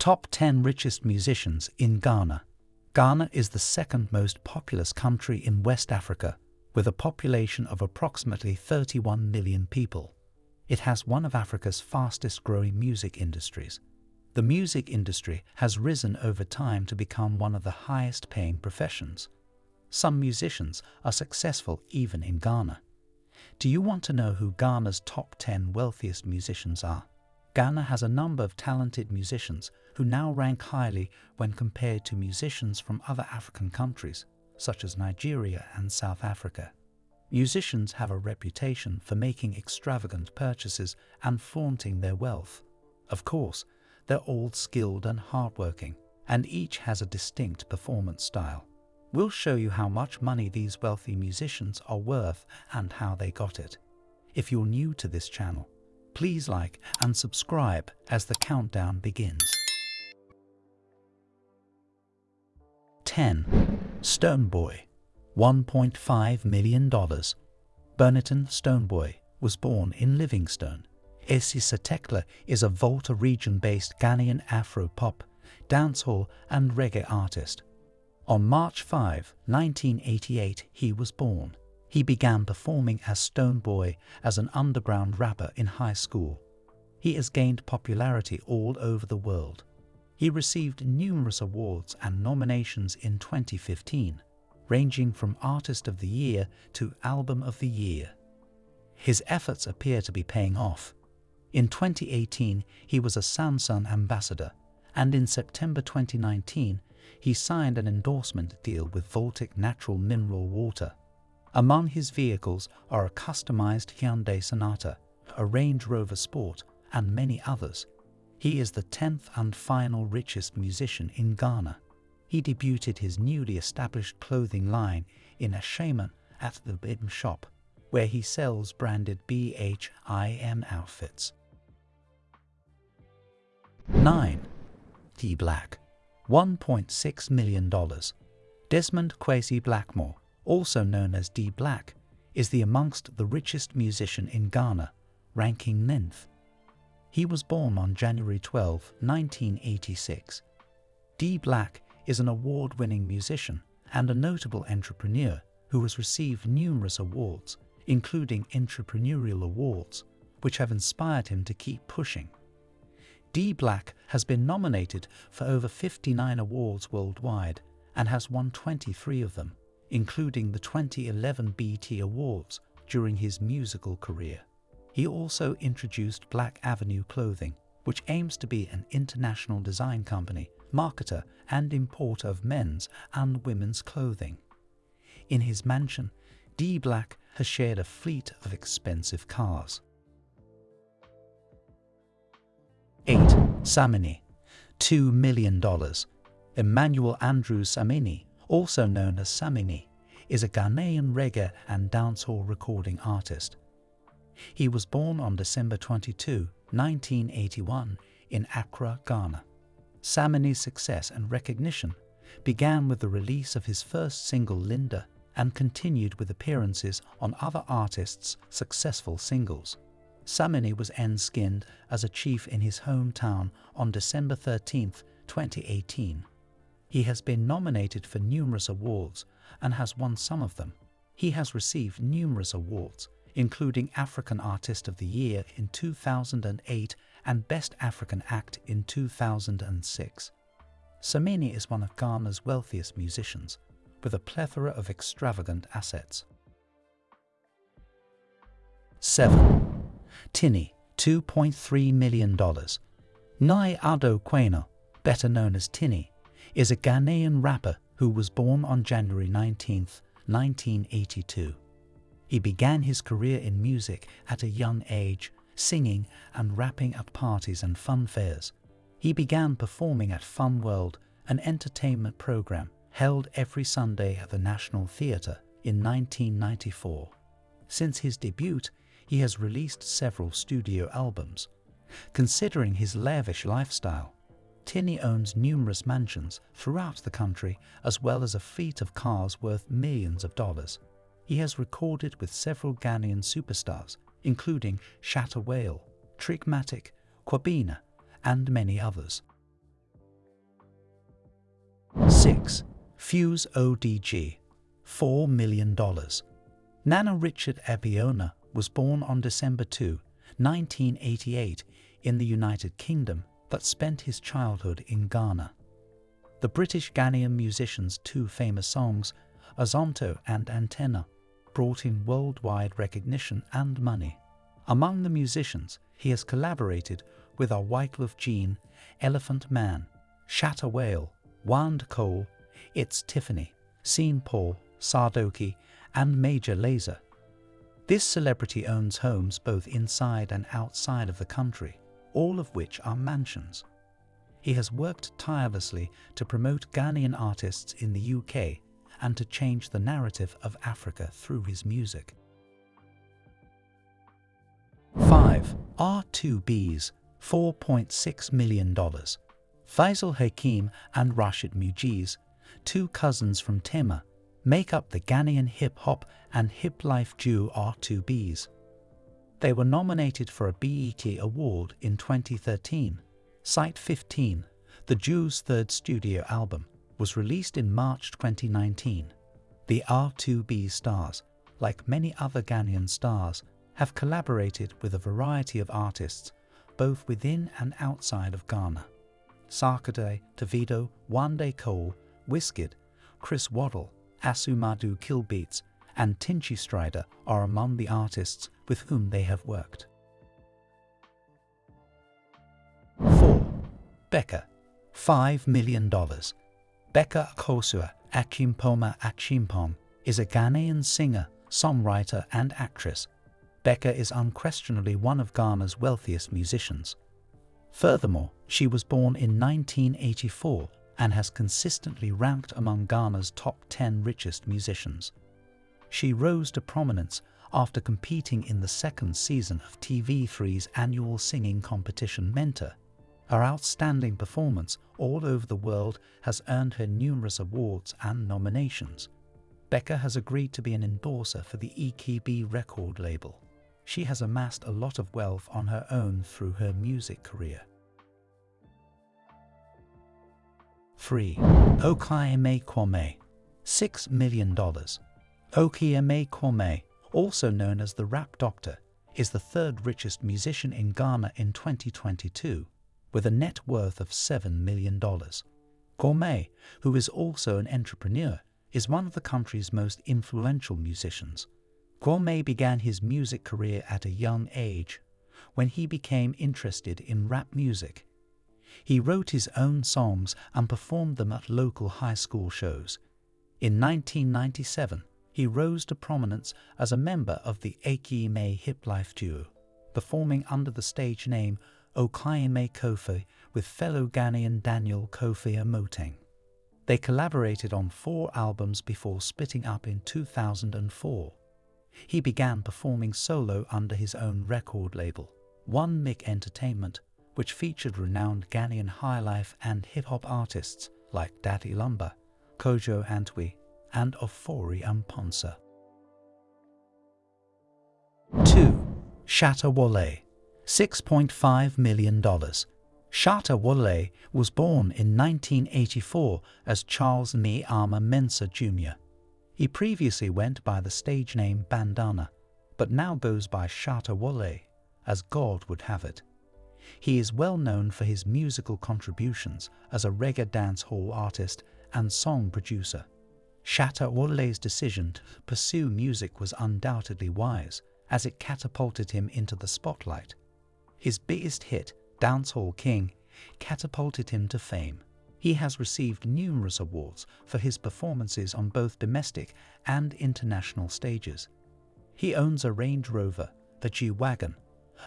Top 10 richest musicians in Ghana. Ghana is the second most populous country in West Africa, with a population of approximately 31 million people. It has one of Africa's fastest growing music industries. The music industry has risen over time to become one of the highest paying professions. Some musicians are successful even in Ghana. Do you want to know who Ghana's top 10 wealthiest musicians are? Ghana has a number of talented musicians who now rank highly when compared to musicians from other African countries, such as Nigeria and South Africa. Musicians have a reputation for making extravagant purchases and flaunting their wealth. Of course, they're all skilled and hardworking, and each has a distinct performance style. We'll show you how much money these wealthy musicians are worth and how they got it. If you're new to this channel, please like and subscribe as the countdown begins. 10. Stonebwoy $1.5 million. Burniton Stonebwoy was born in Livingstone. Etse Satekla is a Volta region-based Ghanaian Afro-pop, dancehall and reggae artist. On March 5, 1988, he was born. He began performing as Stonebwoy as an underground rapper in high school. He has gained popularity all over the world. He received numerous awards and nominations in 2015, ranging from Artist of the Year to Album of the Year. His efforts appear to be paying off. In 2018, he was a Samsung ambassador, and in September 2019, he signed an endorsement deal with Voltic Natural Mineral Water. Among his vehicles are a customized Hyundai Sonata, a Range Rover Sport, and many others. He is the 10th and final richest musician in Ghana. He debuted his newly established clothing line in a shaman at the BHIM shop, where he sells branded BHIM outfits. 9. D. Black $1.6 million. Desmond Kwesi Blackmore, also known as D Black, is the amongst the richest musician in Ghana, ranking ninth. He was born on January 12, 1986. D Black is an award-winning musician and a notable entrepreneur who has received numerous awards, including entrepreneurial awards, which have inspired him to keep pushing. D Black has been nominated for over 59 awards worldwide and has won 23 of them, including the 2011 BET Awards during his musical career. He also introduced Black Avenue Clothing, which aims to be an international design company, marketer and importer of men's and women's clothing. In his mansion, D Black has shared a fleet of expensive cars. 8. Samini, $2 million. Emmanuel Andrew Samini, also known as Samini, is a Ghanaian reggae and dancehall recording artist. He was born on December 22, 1981 in Accra, Ghana. Samini's success and recognition began with the release of his first single Linda and continued with appearances on other artists' successful singles. Samini was enskinned as a chief in his hometown on December 13, 2018. He has been nominated for numerous awards and has won some of them. He has received numerous awards, including African Artist of the Year in 2008 and Best African Act in 2006. Samini is one of Ghana's wealthiest musicians, with a plethora of extravagant assets. 7. Tinny, $2.3 million. Nii Addo Quaynor, better known as Tinny, is a Ghanaian rapper who was born on January 19, 1982. He began his career in music at a young age, singing and rapping at parties and fun fairs. He began performing at Fun World, an entertainment program held every Sunday at the National Theatre in 1994. Since his debut, he has released several studio albums. Considering his lavish lifestyle, Tinny owns numerous mansions throughout the country as well as a fleet of cars worth millions of dollars. He has recorded with several Ghanaian superstars, including Shatta Wale, Trigmatic, Kwabena, and many others. 6. Fuse ODG $4 million Nana Richard Abiona was born on December 2, 1988 in the United Kingdom but spent his childhood in Ghana. The British Ghanaian musician's two famous songs, Azonto and Antenna, brought him worldwide recognition and money. Among the musicians, he has collaborated with our Wyclef Jean, Elephant Man, Shatta Wale, Wande Coal, Itz Tiffany, Sean Paul, Sarkodie, and Major Lazer. This celebrity owns homes both inside and outside of the country, all of which are mansions. He has worked tirelessly to promote Ghanaian artists in the UK and to change the narrative of Africa through his music. 5. R2Bees, $4.6 million. Faisal Hakim and Rashid Mugeez, two cousins from Tema, make up the Ghanaian hip-hop and hip-life duo R2Bees. They were nominated for a BET Award in 2013. Site 15, the Jews' third studio album, was released in March 2019. The R2B stars, like many other Ghanaian stars, have collaborated with a variety of artists, both within and outside of Ghana. Sarkodie, Davido, Wande Coal, Wizkid, Chris Waddle, Asumadu Killbeatz, and Tinchy Strider are among the artists with whom they have worked. 4. Becca, $5 million. Becca Akosua Achimpoma Achimpom is a Ghanaian singer, songwriter and actress. Becca is unquestionably one of Ghana's wealthiest musicians. Furthermore, she was born in 1984 and has consistently ranked among Ghana's top 10 richest musicians. She rose to prominence after competing in the second season of TV3's annual singing competition Mentor. Her outstanding performance all over the world has earned her numerous awards and nominations. Becca has agreed to be an endorser for the EKB record label. She has amassed a lot of wealth on her own through her music career. 3. Okyeame Kwame, $6 million. Okyeame Kwame, also known as the Rap Doctor, is the third richest musician in Ghana in 2022, with a net worth of $7 million. Kwame, who is also an entrepreneur, is one of the country's most influential musicians. Kwame began his music career at a young age, when he became interested in rap music. He wrote his own songs and performed them at local high school shows. In 1997, he rose to prominence as a member of the Aki Akiyime Hip Life duo, performing under the stage name Okyeame Kofi with fellow Ghanaian Daniel Kofi Amoateng. They collaborated on four albums before splitting up in 2004. He began performing solo under his own record label, One Mic Entertainment, which featured renowned Ghanaian highlife and hip-hop artists like Daddy Lumba, Kojo Antwi, and Ofori Amponsah. 2. Shatta Wale, $6.5 million. Shatta Wale was born in 1984 as Charles Nii Armah Mensah Jr. He previously went by the stage name Bandana, but now goes by Shatta Wale, as God would have it. He is well known for his musical contributions as a reggae dancehall artist and song producer. Shatta Wale's decision to pursue music was undoubtedly wise, as it catapulted him into the spotlight. His biggest hit, Dancehall King, catapulted him to fame. He has received numerous awards for his performances on both domestic and international stages. He owns a Range Rover, the G-Wagon,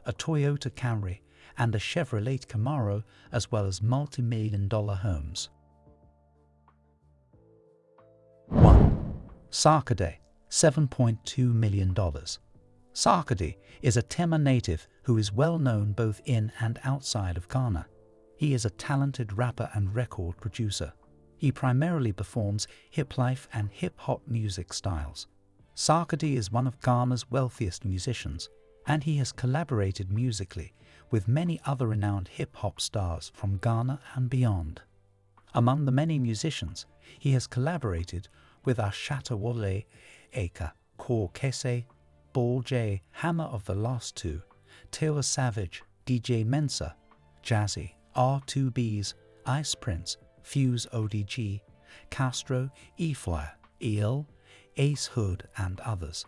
a Toyota Camry, and a Chevrolet Camaro, as well as multi-million dollar homes. 1. Sarkodie, $7.2 million. Sarkodie is a Tema native who is well known both in and outside of Ghana. He is a talented rapper and record producer. He primarily performs hip life and hip hop music styles. Sarkodie is one of Ghana's wealthiest musicians, and he has collaborated musically with many other renowned hip hop stars from Ghana and beyond. Among the many musicians, he has collaborated with Ashatawale Eka, Kese, Ball J, Hammer of the Last Two, Taylor Savage, DJ Mensa, Jazzy, R2Bees, Ice Prince, Fuse ODG, Castro, E-Flyer, Ace Hood, and others.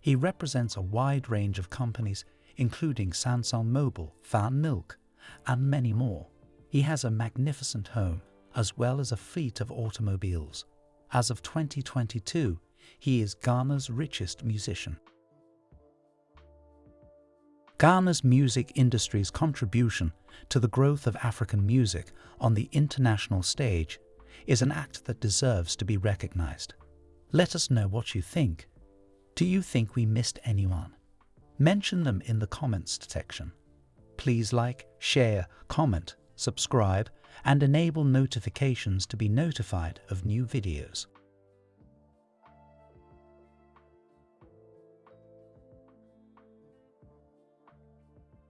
He represents a wide range of companies, including Samsung Mobile, Fan Milk, and many more. He has a magnificent home, as well as a fleet of automobiles. As of 2022, he is Ghana's richest musician. Ghana's music industry's contribution to the growth of African music on the international stage is an act that deserves to be recognized. Let us know what you think. Do you think we missed anyone? Mention them in the comments section. Please like, share, comment, subscribe, and enable notifications to be notified of new videos.